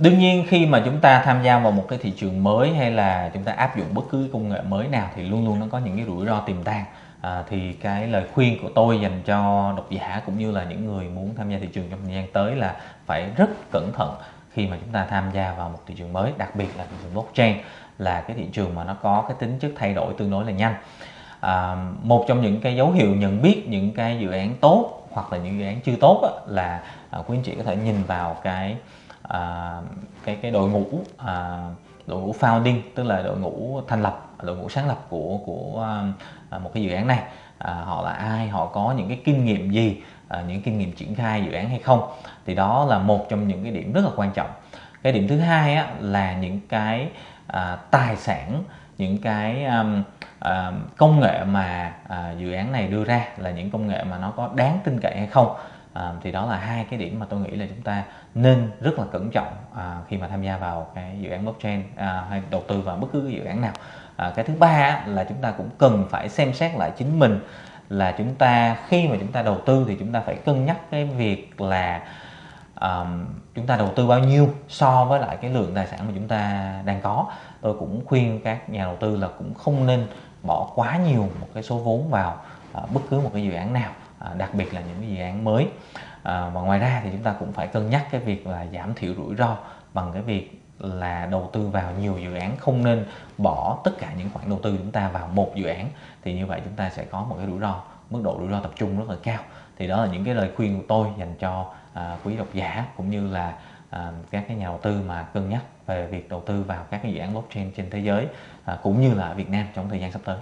đương nhiên khi mà chúng ta tham gia vào một cái thị trường mới hay là chúng ta áp dụng bất cứ công nghệ mới nào thì luôn luôn nó có những cái rủi ro tiềm tàng. À, thì cái lời khuyên của tôi dành cho độc giả cũng như là những người muốn tham gia thị trường trong thời gian tới là phải rất cẩn thận khi mà chúng ta tham gia vào một thị trường mới đặc biệt là thị trường blockchain là cái thị trường mà nó có cái tính chất thay đổi tương đối là nhanh. À, một trong những cái dấu hiệu nhận biết những cái dự án tốt hoặc là những dự án chưa tốt á, là à, quý anh chị có thể nhìn vào cái à, cái cái đội ngũ à, đội ngũ founding tức là đội ngũ thành lập đội ngũ sáng lập của của à, một cái dự án này. À, họ là ai họ có những cái kinh nghiệm gì à, những kinh nghiệm triển khai dự án hay không? Thì đó là một trong những cái điểm rất là quan trọng. Cái điểm thứ hai á, là những cái à, tài sản những cái um, uh, công nghệ mà uh, dự án này đưa ra là những công nghệ mà nó có đáng tin cậy hay không? À, thì đó là hai cái điểm mà tôi nghĩ là chúng ta nên rất là cẩn trọng à, khi mà tham gia vào cái dự án blockchain à, hay đầu tư vào bất cứ cái dự án nào. À, cái thứ ba là chúng ta cũng cần phải xem xét lại chính mình là chúng ta khi mà chúng ta đầu tư thì chúng ta phải cân nhắc cái việc là um, chúng ta đầu tư bao nhiêu so với lại cái lượng tài sản mà chúng ta đang có. Tôi cũng khuyên các nhà đầu tư là cũng không nên bỏ quá nhiều một cái số vốn vào uh, bất cứ một cái dự án nào. À, đặc biệt là những cái dự án mới. À, và ngoài ra thì chúng ta cũng phải cân nhắc cái việc là giảm thiểu rủi ro bằng cái việc là đầu tư vào nhiều dự án không nên bỏ tất cả những khoản đầu tư chúng ta vào một dự án thì như vậy chúng ta sẽ có một cái rủi ro mức độ rủi ro tập trung rất là cao. Thì đó là những cái lời khuyên của tôi dành cho à, quý độc giả cũng như là à, các cái nhà đầu tư mà cân nhắc về việc đầu tư vào các cái dự án blockchain trên thế giới à, cũng như là ở Việt Nam trong thời gian sắp tới.